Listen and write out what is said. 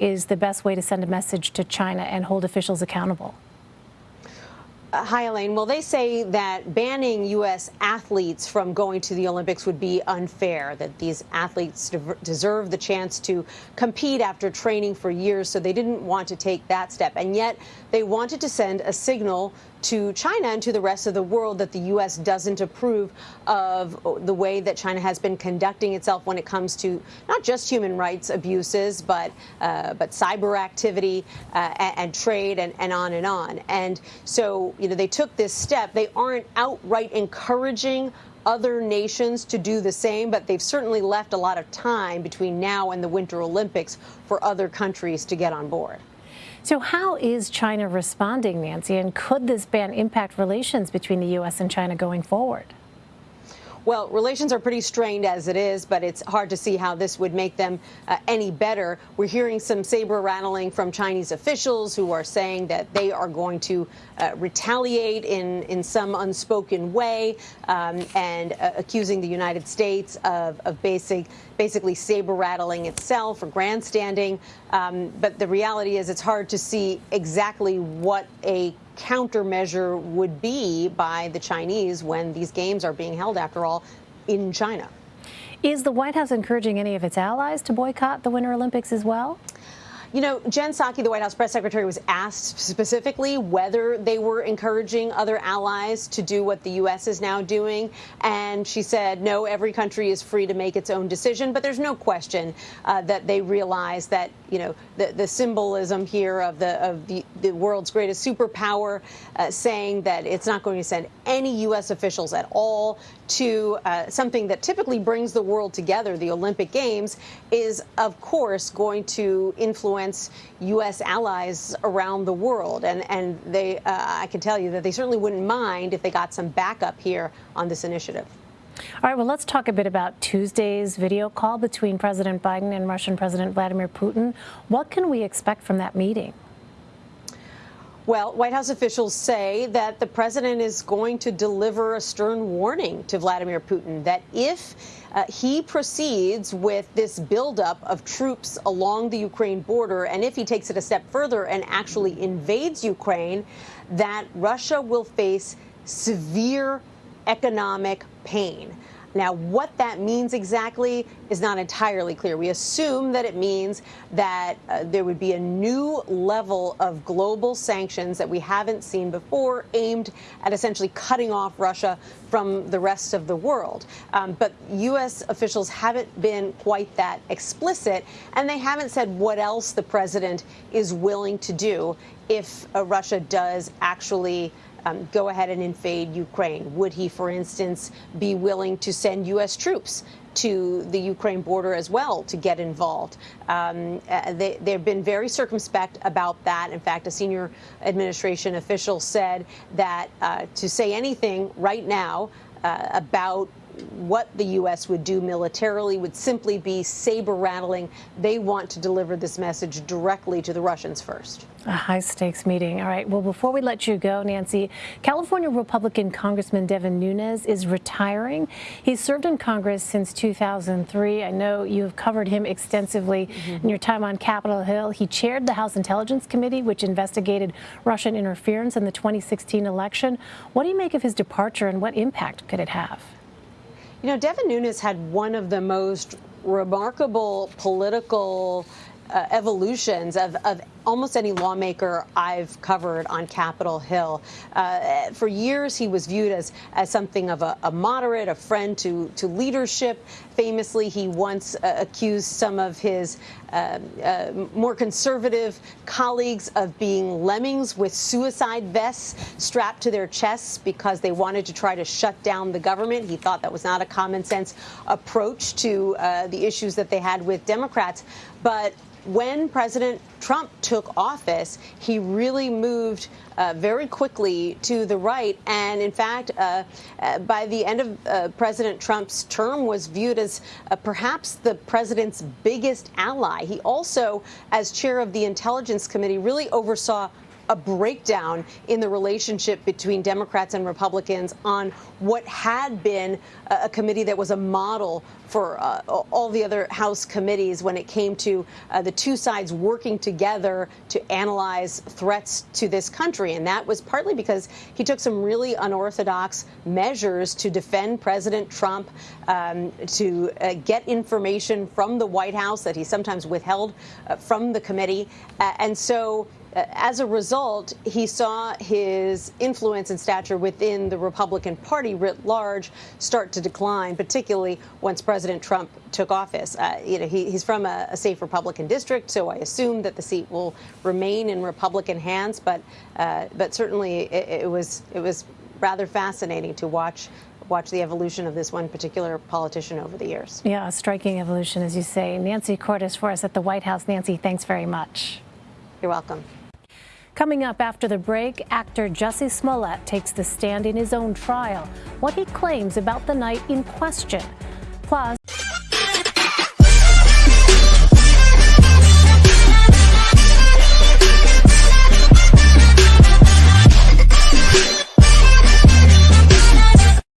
is the best way to send a message to China and hold officials accountable? Uh, hi, Elaine. Well, they say that banning U.S. athletes from going to the Olympics would be unfair, that these athletes deserve the chance to compete after training for years, so they didn't want to take that step. And yet they wanted to send a signal to China and to the rest of the world that the U.S. doesn't approve of the way that China has been conducting itself when it comes to not just human rights abuses, but uh, but cyber activity uh, and, and, trade and, and on and on. And so, you know, they took this step. They aren't outright encouraging other nations to do the same, but they've certainly left a lot of time between now and the Winter Olympics for other countries to get on board. So how is China responding, Nancy, and could this ban impact relations between the U.S. and China going forward? Well, relations are pretty strained as it is, but it's hard to see how this would make them uh, any better. We're hearing some saber rattling from Chinese officials who are saying that they are going to uh, retaliate in, in some unspoken way um, and uh, accusing the United States of, of basic, basically saber rattling itself or grandstanding. Um, but the reality is it's hard to see exactly what a countermeasure would be by the Chinese when these games are being held, after all, in China. Is the White House encouraging any of its allies to boycott the Winter Olympics as well? You know, Jen Psaki, the White House press secretary, was asked specifically whether they were encouraging other allies to do what the U.S. is now doing. And she said, no, every country is free to make its own decision. But there's no question uh, that they realize that, you know, the, the symbolism here of the of the, the world's greatest superpower uh, saying that it's not going to send any U.S. officials at all to uh, something that typically brings the world together, the Olympic Games, is, of course, going to influence U.S. allies around the world. And, and they, uh, I can tell you that they certainly wouldn't mind if they got some backup here on this initiative. All right, well, let's talk a bit about Tuesday's video call between President Biden and Russian President Vladimir Putin. What can we expect from that meeting? Well, White House officials say that the president is going to deliver a stern warning to Vladimir Putin that if uh, he proceeds with this buildup of troops along the Ukraine border, and if he takes it a step further and actually invades Ukraine, that Russia will face severe economic pain. Now, what that means exactly is not entirely clear. We assume that it means that uh, there would be a new level of global sanctions that we haven't seen before, aimed at essentially cutting off Russia from the rest of the world. Um, but U.S. officials haven't been quite that explicit, and they haven't said what else the president is willing to do if uh, Russia does actually um, go ahead and invade Ukraine? Would he, for instance, be willing to send U.S. troops to the Ukraine border as well to get involved. Um, uh, they, have been very circumspect about that. In fact, a senior administration official said that uh, to say anything right now uh, about what the U.S. would do militarily would simply be saber rattling. They want to deliver this message directly to the Russians first. A high stakes meeting. All right. Well, before we let you go, Nancy, California Republican Congressman Devin Nunes is retiring. He's served in Congress since 2003. I know you've covered him extensively mm -hmm. in your time on Capitol Hill. He chaired the House Intelligence Committee, which investigated Russian interference in the 2016 election. What do you make of his departure and what impact could it have? You know, Devin Nunes had one of the most remarkable political uh, evolutions of, of almost any lawmaker I've covered on Capitol Hill. Uh, for years, he was viewed as, as something of a, a moderate, a friend to, to leadership. Famously, he once uh, accused some of his uh, uh, more conservative colleagues of being lemmings with suicide vests strapped to their chests because they wanted to try to shut down the government. He thought that was not a common sense approach to uh, the issues that they had with Democrats. But when President Trump took office, he really moved uh, very quickly to the right. And in fact, uh, uh, by the end of uh, President Trump's term, was viewed as uh, perhaps the president's biggest ally. He also, as chair of the Intelligence Committee, really oversaw a breakdown in the relationship between Democrats and Republicans on what had been a, committee that was a model for uh, all the other House committees when it came to uh, the two sides working together to analyze threats to this country. And that was partly because he took some really unorthodox measures to defend President Trump, um, to uh, get information from the White House that he sometimes withheld uh, from the committee. And so as a result, he saw his influence and stature within the Republican Party writ large start to decline, particularly once President Trump took office. Uh, you know, he, he's from a, a, safe Republican district, so I assume that the seat will remain in Republican hands. But uh, but certainly, it, it was it was rather fascinating to watch watch the evolution of this one particular politician over the years. Yeah, a striking evolution, as you say. Nancy Cordes for us at the White House. Nancy, thanks very much. You're welcome. Coming up after the break, actor Jussie Smollett takes the stand in his own trial, what he claims about the night in question. Plus,